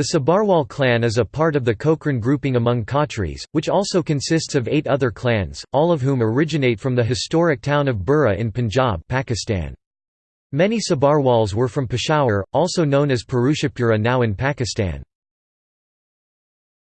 The Sabarwal clan is a part of the Khokhran grouping among Khatris, which also consists of eight other clans, all of whom originate from the historic town of Bhera in Punjab Pakistan. Many Sabarwals were from Peshawar, also known as Purushapura now in Pakistan.